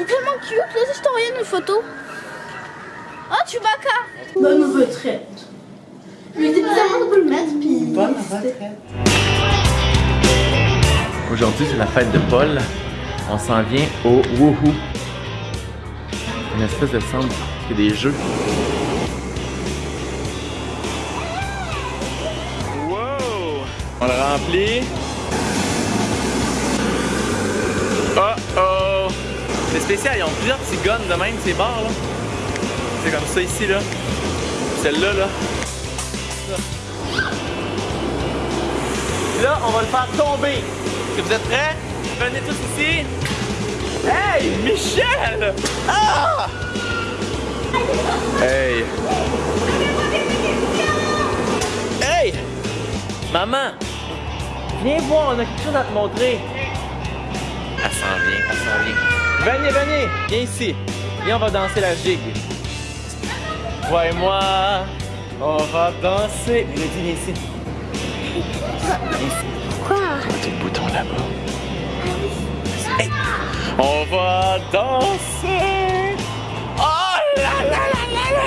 Il est tellement cute, je t'envoie une photo. Oh, Chewbacca Bonne retraite. Mais t'es bizarrement de le mettre, puis... Bonne Aujourd'hui, c'est la fête de Paul. On s'en vient au Woohoo. Une espèce de centre qui des jeux. Wow! On le remplit. Oh oh! C'est spécial, ils ont plusieurs petits guns de même, ces bars là. C'est comme ça ici là. Celle-là là. Là, on va le faire tomber. Est-ce que vous êtes prêts? Venez tous ici. Hey, Michel! Ah! Hey! Hey! Maman! Viens voir, on a quelque chose à te montrer. Elle s'en vient, elle s'en vient. Venez, venez! Viens ici. Viens, on va danser la gigue. Toi et moi, on va danser. Viens viens ici. Viens ici. Quoi? Le bouton là-bas. Hey. On va danser. Oh là là là là là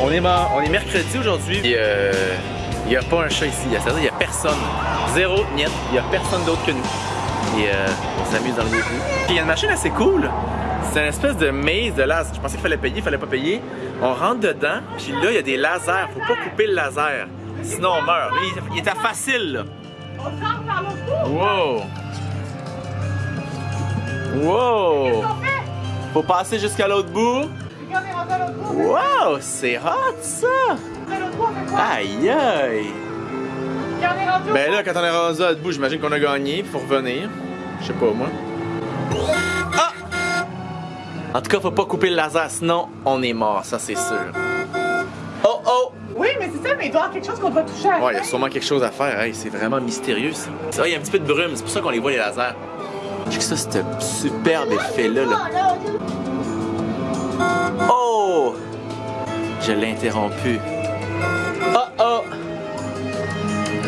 On est, mar- on est mercredi aujourd'hui. Il euh, n'y a pas un chat ici. C'est-à-dire il n'y a personne. Zéro, niet. Il n'y a personne d'autre que nous. Et euh, on s'amuse dans le Woohoo. Puis il y a une machine assez cool. C'est une espèce de maze de laser. Je pensais qu'il fallait payer, il fallait pas payer. On rentre dedans, puis là, il y a des lasers. Faut pas couper le laser. Sinon, on meurt. Là, il, il était facile, là. Wow! Wow! Faut passer jusqu'à l'autre bout. Wow! C'est hot, ça! Aïe, aïe! Ben là, quand on est rendu à l'autre bout, j'imagine qu'on a gagné. Faut revenir. Je sais pas, moi. Ah! En tout cas, faut pas couper le laser, sinon on est mort, ça c'est sûr. Oh oh! Oui, mais c'est ça, mais il doit y avoir quelque chose qu'on doit toucher à Ouais, il y a sûrement quelque chose à faire. Hey, c'est vraiment mystérieux ça. Ça, il y a un petit peu de brume, c'est pour ça qu'on les voit les lasers. J'ai ça, ce superbe effet-là. Là. Oh! Je l'ai interrompu. Oh oh!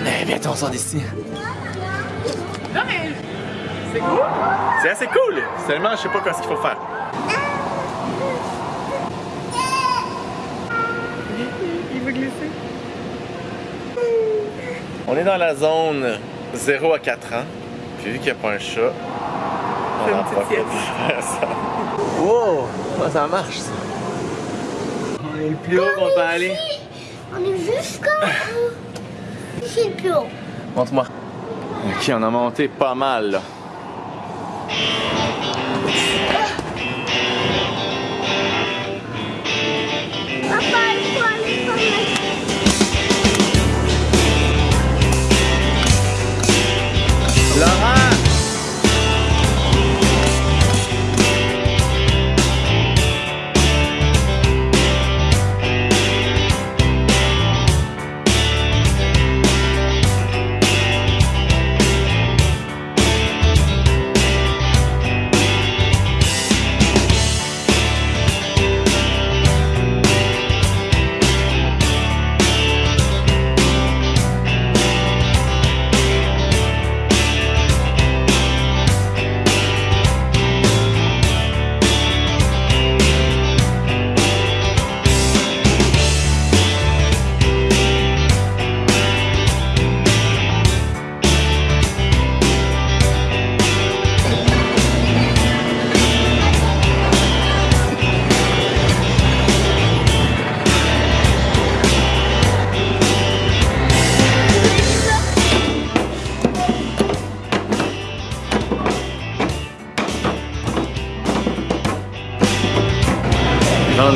Eh, viens, on sort d'ici. Non, mais c'est cool. C'est assez cool! Seulement, je sais pas quoi ce qu'il faut faire. Il veut glisser. On est dans la zone 0 à 4 ans. Puis vu qu'il n'y a pas un chat, on en profite faire ça. Wow! Comment ça marche ça? On est le plus haut qu'on peut aller. On est jusqu'à... C'est plus. Montre-moi. Ok, on a monté pas mal là.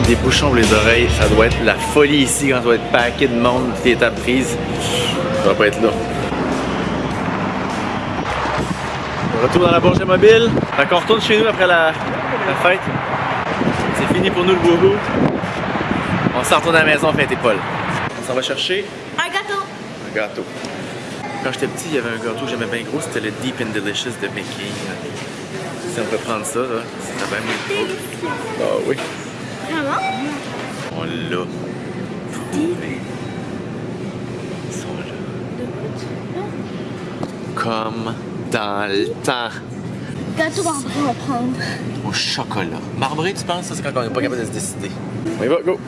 Des bouchons pour les oreilles, ça doit être la folie ici quand on doit être paquet de monde, toutes les étapes prises. Ça va pas être là. Retour dans la Bourget Mobile. Fait qu'on retourne chez nous après la, la fête. C'est fini pour nous le woohoo. On s'en retourne à la maison fêter Paul. On s'en va chercher Un gâteau. un gâteau. Quand j'étais petit, il y avait un gâteau que j'aimais bien gros, c'était le Deep and Delicious de Mickey. Si on peut prendre ça, là, bien mieux gros. Ah oui. Vraiment? On l'a trouvé. Ils sont là. Comme dans le temps. Gâteau marbré, on va prendre. Au chocolat. Marbré, tu penses? Ça, c'est quand on n'est pas capable de se décider. On y va, go!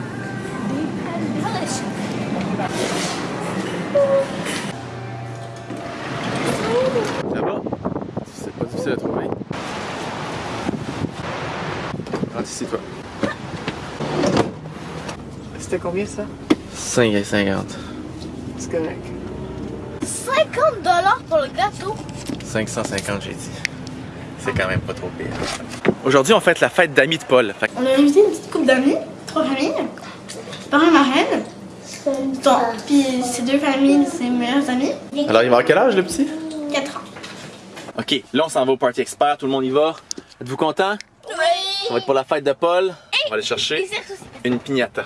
Ça va? C'est pas difficile à trouver. Rentre ici, toi. C'était combien ça? 5 et 50. C'est correct. 50 dollars pour le gâteau? 550, j'ai dit. C'est quand même pas trop pire. Aujourd'hui, on fête la fête d'amis de Paul. Fait On a invité une petite couple d'amis, trois familles. Parrain, marraine. Bon, puis ces deux familles, c'est meilleurs amis. Alors, il va avoir quel âge, le petit? 4 ans. Ok, là, on s'en va au Party Expert. Tout le monde y va. Êtes-vous content? Oui. Ça va être pour la fête de Paul. On va aller chercher une. Ah.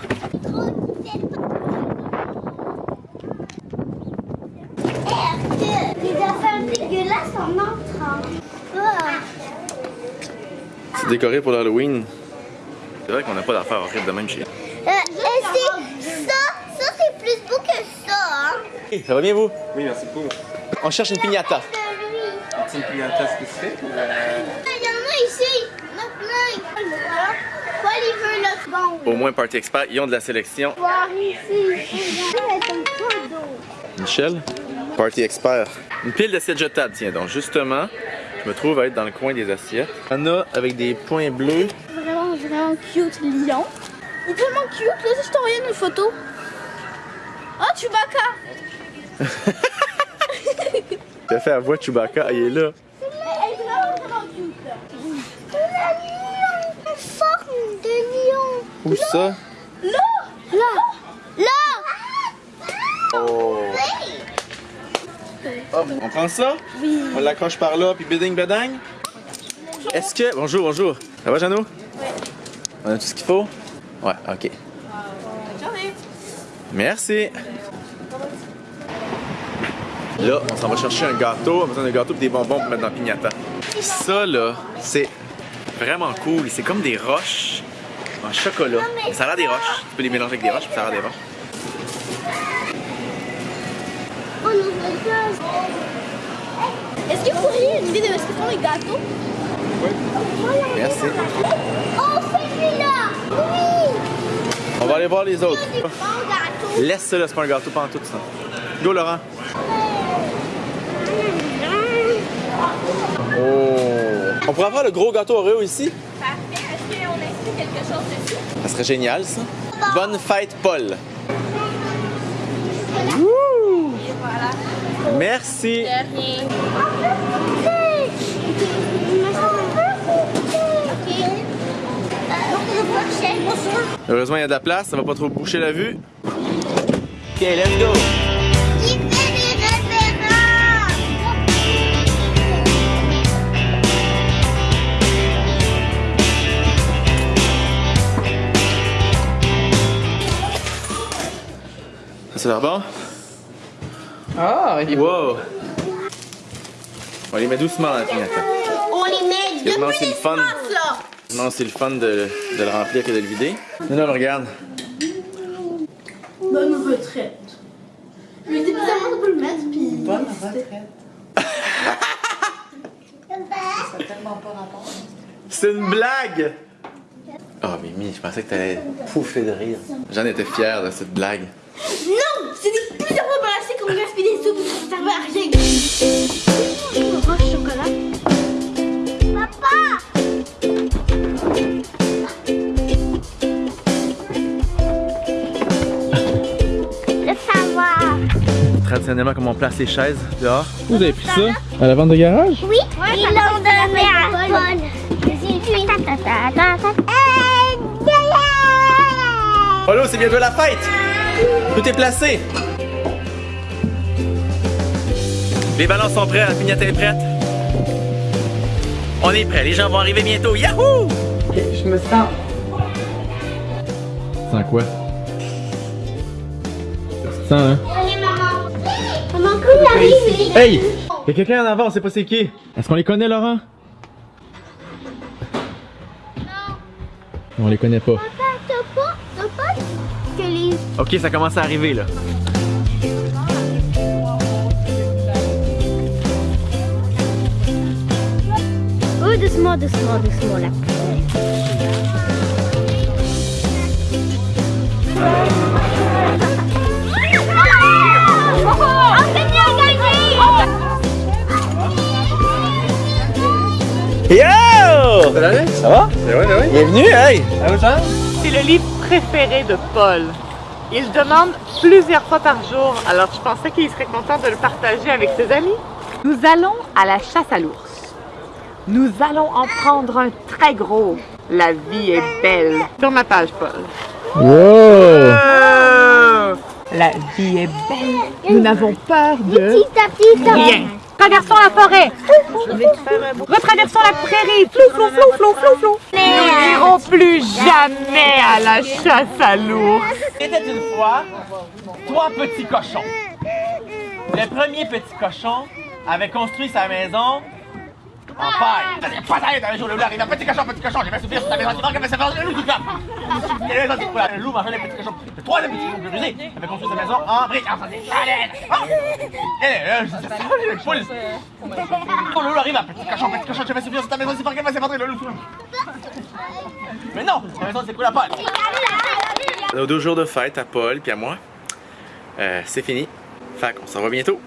C'est décoré pour l'Halloween. C'est vrai qu'on n'a pas d'affaires horribles de même chez Euh, et c'est ça, ça c'est plus beau que ça, hein. Ça va bien, vous? Oui, merci beaucoup. On cherche une piñata. Celui. C'est une clientèle spécifique ou euh, Il y en a ici. Il y en a plein. Paul, il veut le bon. Au moins, Party Expert, ils ont de la sélection. Michel? Party Expert. Une pile d'assiettes jetables, tiens donc. Justement, je me trouve à être dans le coin des assiettes. Il y en a avec des points bleus. Vraiment, vraiment cute lion. Il est tellement cute, là, si je t'envoie une photo. Oh, Chewbacca! T'as fait la voix Chewbacca, il est là. Elle est vraiment, vraiment cute, là. Un lion. Une forme de Où ça? Là. Là. Oh. Hop, on prend ça? Oui. On l'accroche par là, puis bidding bedang? Est-ce que... Bonjour, bonjour. Ça va, Jeannot? Oui. On a tout ce qu'il faut? Ouais, OK. Merci. Là, on s'en va chercher un gâteau. On a besoin d'un gâteau et des bonbons pour mettre dans la piñata. Ça, là, c'est vraiment cool. C'est comme des roches en chocolat. Ça a l'air des roches. Tu peux les mélanger avec des roches, puis ça a l'air des roches. Ça. Est-ce que vous auriez une idée de ce que sont les gâteaux? Merci. Oh, celui-là. Oui. On va aller voir les autres. Laisse ça, c'est pas un gâteau, en tout ça. Go, Laurent. Oh. On pourrait avoir le gros gâteau Oreo ici? Quelque chose dessus? Ça serait génial, ça. Bonne fête, Paul. Wouh! Merci. Heureusement, il y a de la place, ça va pas trop boucher la vue. Ok, let's go. C'est l'air bon? Ah, il Wow! On les met doucement dans la pignata. On les met depuis c'est le fun. là. Non, c'est le fun de, de le remplir que de le vider. Non, non, regarde. Bonne retraite. Mais c'est bizarrement de pas le mettre, puis... bonne retraite. Ça tellement pas rapport. C'est une blague! Oh, Mimi, je pensais que t'allais pouffer de rire. J'en étais fier de cette blague. Non! Qu'on gaspille des sous, ça servait à rien. Je me roche chocolat. Papa. Le savoir. Traditionnellement, comme on place les chaises dehors? Vous avez pris ça? À la vente de garage? Oui, ils l'ont donné à Paul. Euh! Polo, c'est bientôt la fête! Tout est placé! Les ballons sont prêts, la pignata est prête. On est prêts, les gens vont arriver bientôt. Yahoo! Ok, je me sens. Sans quoi? Sans, hein? Allez, maman. Maman, il arrive, Hey! Il y a quelqu'un en avant, on sait pas c'est qui. Est-ce qu'on les connaît, Laurent? On les connaît pas. Papa, t'as pas, t'as pas que les... Ok, ça commence à arriver, là. Doucement, doucement, doucement la Yo! Ça va? Oui, ben oui. Bienvenue, hey! Allô, Charles? C'est le livre préféré de Paul. Il demande plusieurs fois par jour, alors je pensais qu'il serait content de le partager avec ses amis. Nous allons à la chasse à l'ours. Nous allons en prendre un très gros. La vie est belle. Sur ma page, Paul. Wow! Oh! La vie est belle. Nous n'avons peur de rien. Traversons la forêt. Retraversons la prairie. Flou, flou, flou, flou, flou, flou. Nous n'irons plus jamais à la chasse à l'ours. Il était une fois trois petits cochons. Le premier petit cochon avait construit sa maison en paille. Peut-être un jour le loup arrive, petit cochon, petit cochon, j'ai fait souffrir sur ta maison, tu ça fait le loup qui la frappe. Le loup mangeait les petits cochons. Le troisième petit plus rusé avait construit sa maison en briques, faisait Et là, je dis ça, j'ai le. Le loup arrive, petit cochon, petit cochon, j'ai fait souffrir sur ta maison, c'est pas grave, c'est rentré le loup. Mais non, la maison s'est coulée à Paul. Nos deux jours de fête à Paul puis à moi, euh, c'est fini. Fait qu'on s'en va bientôt.